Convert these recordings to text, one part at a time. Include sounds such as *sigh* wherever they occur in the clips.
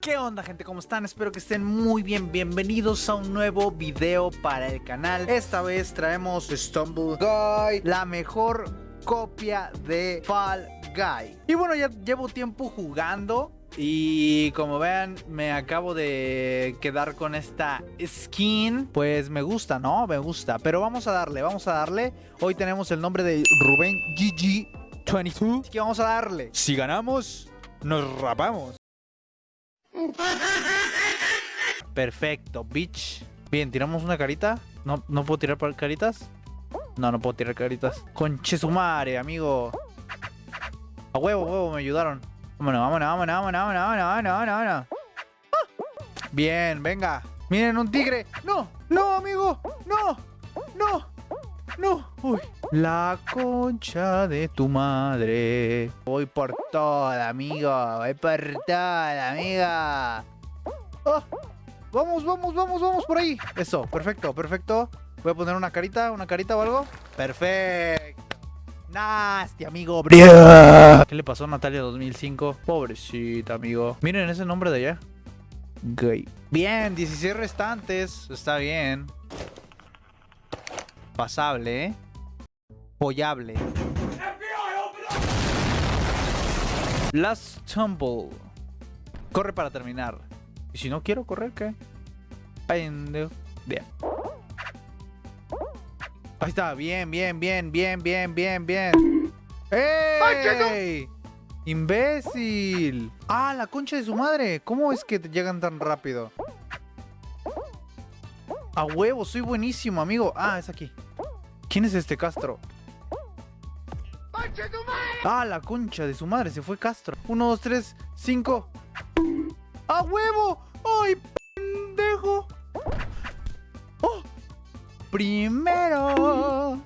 ¿Qué onda gente? ¿Cómo están? Espero que estén muy bien. Bienvenidos a un nuevo video para el canal. Esta vez traemos Stumble Guy, la mejor copia de Fall Guy. Y bueno, ya llevo tiempo jugando y como vean, me acabo de quedar con esta skin. Pues me gusta, ¿no? Me gusta. Pero vamos a darle, vamos a darle. Hoy tenemos el nombre de Rubén GG22. Así que vamos a darle. Si ganamos, nos rapamos. Perfecto, bitch. Bien, tiramos una carita. No, no puedo tirar caritas. No, no puedo tirar caritas. Conche su madre, amigo. A huevo, huevo, me ayudaron. Vámonos, vámonos, vámonos, vámonos, vámonos, vámonos, vámonos, Bien, venga. Miren, un tigre. No, no, amigo. No, no, no. Uy. La concha de tu madre. Voy por toda, amigo. Voy por toda, amiga. Oh, vamos, vamos, vamos, vamos por ahí. Eso, perfecto, perfecto. Voy a poner una carita, una carita o algo. Perfecto. Nasty, amigo. ¿Qué le pasó a Natalia 2005? Pobrecita, amigo. Miren ese nombre de allá. Gay. Bien, 16 restantes. Está bien. Pasable, ¿eh? Pollable. Last Tumble. Corre para terminar. Y si no quiero correr, ¿qué? Bien. Ahí está, bien, bien, bien, bien, bien, bien, bien. ¡Ey! ¡Imbécil! ¡Ah, la concha de su madre! ¿Cómo es que te llegan tan rápido? A huevo, soy buenísimo, amigo. Ah, es aquí. ¿Quién es este Castro? Ah, la concha de su madre, se fue Castro. Uno, dos, tres, cinco. ¡A huevo! ¡Ay, Primero.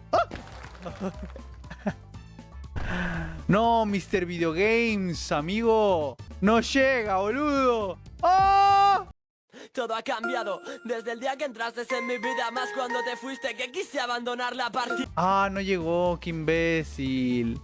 No, Mr. Videogames, amigo. No llega, boludo. ¡Oh! Todo ha cambiado desde el día que entraste en mi vida Más cuando te fuiste que quise abandonar la partida Ah, no llegó, qué imbécil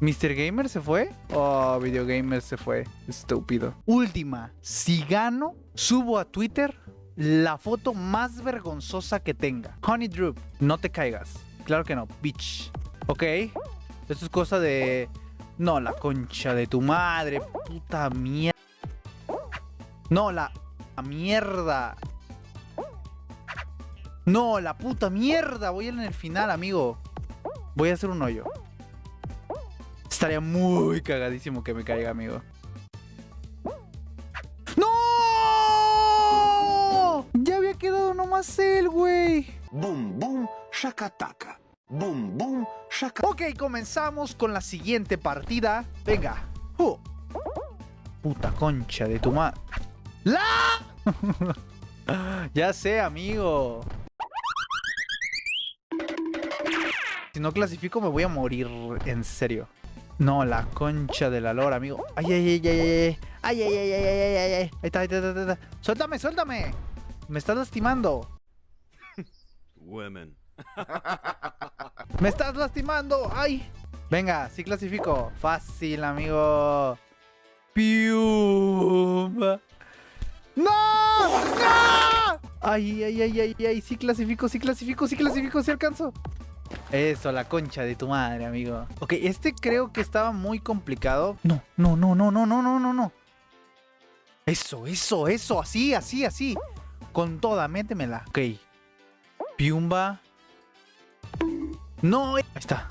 ¿Mr. Gamer se fue? Oh, Videogamer se fue Estúpido Última, si gano, subo a Twitter la foto más vergonzosa que tenga Honey Droop, no te caigas Claro que no, bitch Ok, esto es cosa de... No, la concha de tu madre, puta mierda No, la mierda. No, la puta mierda. Voy en el final, amigo. Voy a hacer un hoyo. Estaría muy cagadísimo que me caiga, amigo. Él, güey. Boom, boom, shakataka. Boom, boom, shaka. Ok, comenzamos con la siguiente partida. Venga. Uh. Puta concha de tu madre. ¡La! ya sé, amigo. Si no clasifico me voy a morir, en serio. No, la concha de la lora, amigo. Ay, ay, ay, ay, ay. Ay, ay, ay, ay, ay, ay, ay. Ahí está, ahí está, ahí está. Suéltame, suéltame. Me estás lastimando. Women. *laughs* Me estás lastimando. Ay. Venga, sí clasifico. Fácil, amigo. Pium. ¡No! ¡No! Ay, ay, ay, ay, ay, sí clasifico, sí clasifico, sí clasifico, sí alcanzo. Eso, la concha de tu madre, amigo. Ok, este creo que estaba muy complicado. No, no, no, no, no, no, no, no, no. Eso, eso, eso, así, así, así. Con toda, métemela. Ok. Piumba. No, ahí está.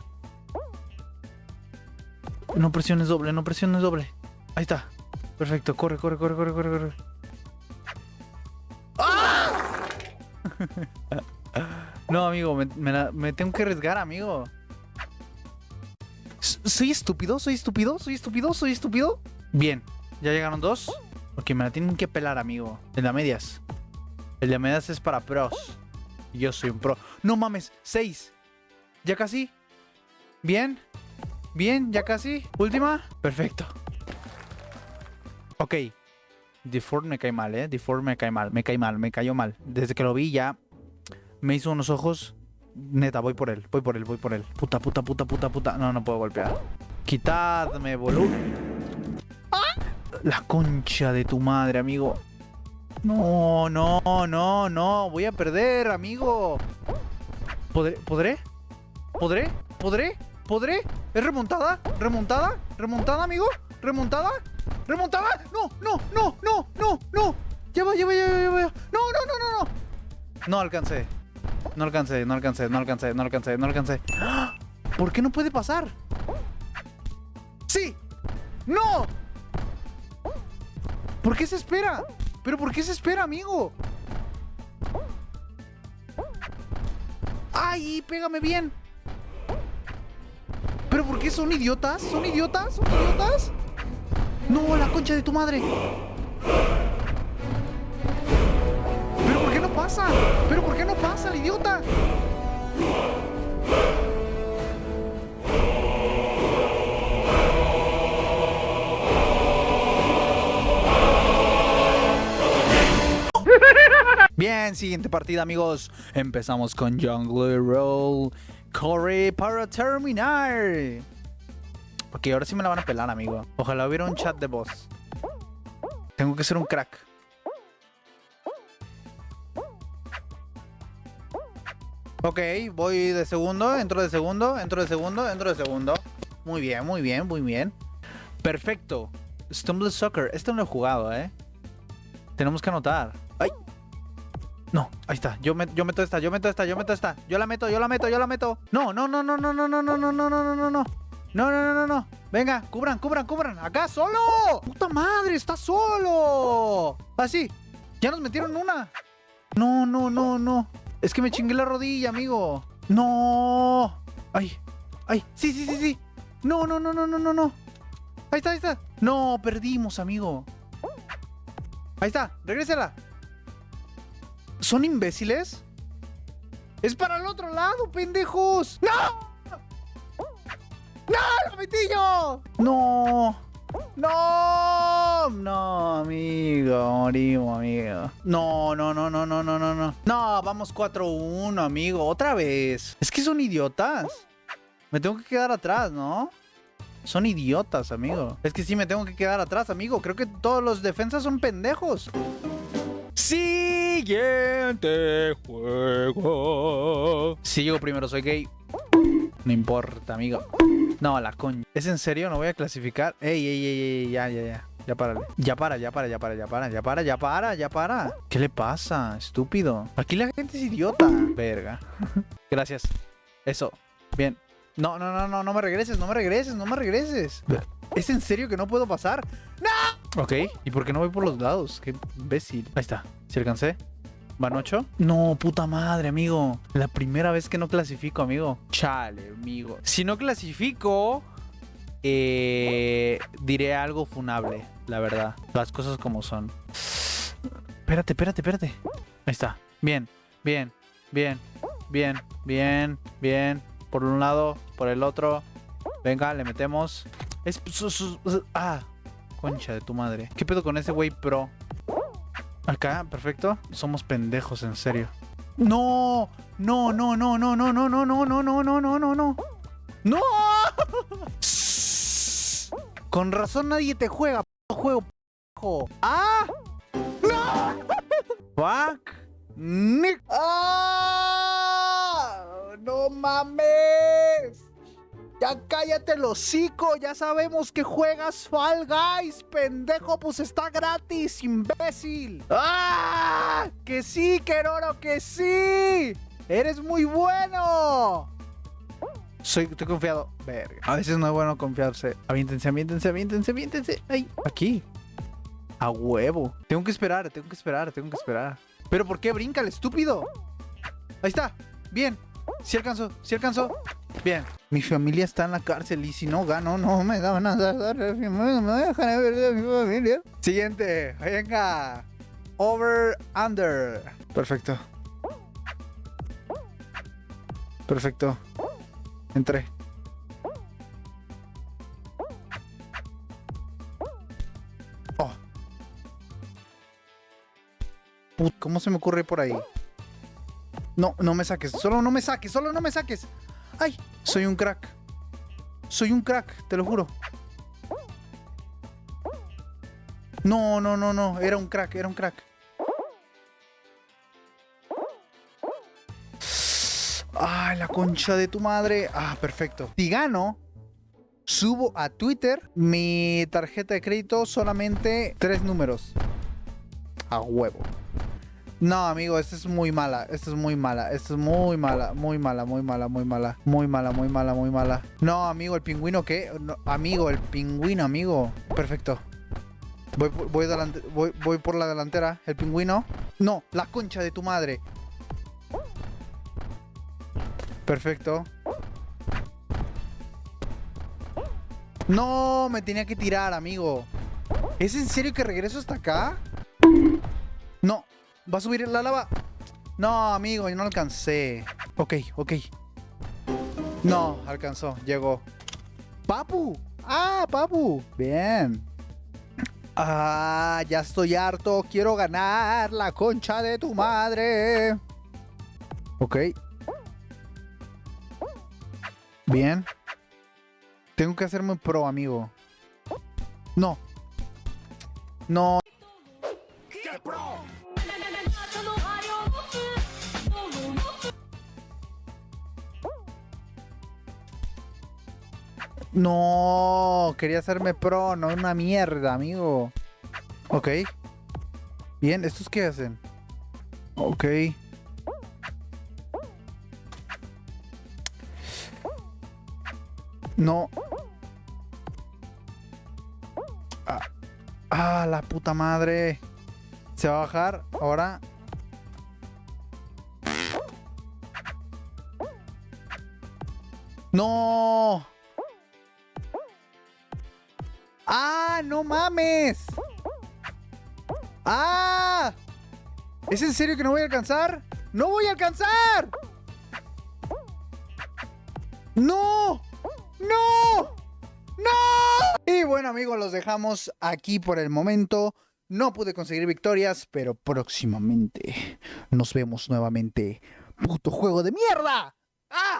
No presiones doble, no presiones doble. Ahí está. Perfecto, corre, corre, corre, corre, corre, corre. *laughs* no, amigo, me, tengo que arriesgar, amigo. ¿Soy estúpido? ¿Soy estúpido? ¿Soy estúpido? ¿Soy estúpido? Bien, ya llegaron dos. Porque me la tienen que pelar, amigo. El de medias. El de medias es para pros. Yo soy un pro. No mames, seis. Ya casi. Bien. Bien, ya casi. Última. Perfecto. Ok. Deform me cae mal, ¿eh? Deform me cae mal, me cae mal, me cayó mal. Desde que lo vi ya me hizo unos ojos. Neta, voy por él, voy por él, voy por él. Puta, puta, puta, puta, puta. No, no puedo golpear. Quitadme, boludo. ¡Ah! La concha de tu madre, amigo. No, no, no, no. Voy a perder, amigo. ¿Podré? ¿Podré? ¿Podré? ¿Podré? ¿Podré? ¿Es remontada? ¿Remontada? ¿Remontada, amigo? ¿Remontada? ¿Remontada? No, no, no, no, no, no. Ya va, ya va, ya va, ya va. No, no, no, no, no. No alcancé. No alcancé, no alcancé, no alcancé, no alcancé, no alcancé. ¡Ah! ¿Por qué no puede pasar? ¡Sí! ¡No! ¿Por qué se espera? ¿Pero por qué se espera, amigo? ¡Ay! Pégame bien. ¿Pero por qué son idiotas? ¿Son idiotas? ¿Son idiotas? No, la concha de tu madre. ¿Pero por qué no pasa? ¿Pero por qué no pasa, el idiota? Bien, siguiente partida, amigos. Empezamos con Jungle Roll. Corre para terminar. Ok, ahora sí me la van a pelar, amigo. Ojalá hubiera un chat de voz. Tengo que ser un crack. Ok, voy de segundo, entro de segundo, entro de segundo, entro de segundo. Muy bien, muy bien, muy bien. Perfecto. Stumble Soccer. Este no lo he jugado, ¿eh? Tenemos que anotar. No, ahí está. Yo, me- yo meto esta, yo meto esta, yo meto esta. Yo la meto, yo la meto, yo la meto. No, no, no, no, no, no, no, no, no, no, no, no, no, no. No, no, no, no. Venga, cubran, cubran, cubran. Acá, solo. Puta madre, está solo. Así. Ya nos metieron una. No, no, no, no. Es que me chingué la rodilla, amigo. No. Ay, ay. Sí, sí, sí, sí. No, no, no, no, no, no, no. Ahí está, ahí está. No, perdimos, amigo. Ahí está, regrésala. ¿Son imbéciles? ¡Es para el otro lado, pendejos! ¡No! ¡No, lo metí yo! ¡No! ¡No! No, amigo, morimos, amigo. No, no, no, no, no, no, no, no. No, vamos 4-1, amigo, otra vez. Es que son idiotas. Me tengo que quedar atrás, ¿no? Son idiotas, amigo. Es que sí me tengo que quedar atrás, amigo. Creo que todos los defensas son pendejos. Siguiente juego. Si llego primero, soy gay. No importa, amigo. No, la coña. ¿Es en serio? ¿No voy a clasificar? Ey, ey, ey, ey, ya, ya, ya. Ya para, ya para, ya para, ya para, ya para, ya para, ya para, ya para. ¿Qué le pasa? Estúpido. Aquí la gente es idiota. Verga. *laughs* Gracias. Eso. Bien. No, no, no, no, no me regreses, no me regreses, no me regreses. ¿Es en serio que no puedo pasar? ¡No! Ok. ¿Y por qué no voy por los lados? Qué imbécil. Ahí está. ¿Si alcancé? ¿Van 8? No, puta madre, amigo. La primera vez que no clasifico, amigo. Chale, amigo. Si no clasifico, eh, diré algo funable, la verdad. Las cosas como son. Espérate, espérate, espérate. Ahí está. Bien, bien, bien, bien, bien, bien. Por un lado, por el otro. Venga, le metemos. Es... su- su- su- Ah, concha de tu madre. ¿Qué pedo con ese güey pro? Acá, perfecto. Somos pendejos, en serio. No, no, no, no, no, no, no, no, no, no, no, no, no, no, no. ¡No! Con razón nadie te juega, juego, ¡Ah! ¡No! ¡Fuck! Nick. ¡Ah! ¡No mames! Ya cállate el hocico, ya sabemos que juegas Fall Guys, pendejo, pues está gratis, imbécil. ¡Ah! Que sí, Keroro, que sí. Eres muy bueno. Soy, estoy confiado. Verga. A veces no es bueno confiarse. Aviéntense, aviéntense, aviéntense, aviéntense. Ay, aquí. A huevo. Tengo que esperar, tengo que esperar, tengo que esperar. ¿Pero por qué brinca el estúpido? Ahí está. Bien. Si alcanzó, si alcanzó. Bien. Mi familia está en la cárcel y si no gano, no me van a dar. Me dejan ver a mi familia. Siguiente. Venga. Over, under. Perfecto. Perfecto. Entré. Oh. Put, ¿Cómo se me ocurre por ahí? No, no me saques. Solo no me saques. Solo no me saques. ¡Ay! Soy un crack. Soy un crack, te lo juro. No, no, no, no. Era un crack, era un crack. Ay, la concha de tu madre. Ah, perfecto. Si gano, subo a Twitter mi tarjeta de crédito solamente tres números. A huevo. No, amigo, esta es muy mala. Esta es muy mala. Esta es muy mala. Muy mala, muy mala, muy mala. Muy mala, muy mala, muy mala. No, amigo, el pingüino, ¿qué? Amigo, el pingüino, amigo. Perfecto. Voy, voy por la delantera. El pingüino. No, la concha de tu madre. Perfecto. No, me tenía que tirar, amigo. ¿Es en serio que regreso hasta acá? No. ¿Va a subir la lava? No, amigo, yo no alcancé. Ok, ok. No, alcanzó, llegó. ¡Papu! ¡Ah, papu! Bien. Ah, ya estoy harto. Quiero ganar la concha de tu madre. Ok. Bien. Tengo que hacerme pro, amigo. No. No. No, quería hacerme pro, no una mierda, amigo. Ok. Bien, ¿estos qué hacen? Ok. No. Ah, ah, la puta madre. Se va a bajar ahora. No. ¡No mames! ¡Ah! ¿Es en serio que no voy a alcanzar? ¡No voy a alcanzar! ¡No! ¡No! ¡No! Y bueno amigos, los dejamos aquí por el momento. No pude conseguir victorias, pero próximamente nos vemos nuevamente. ¡Puto juego de mierda! ¡Ah!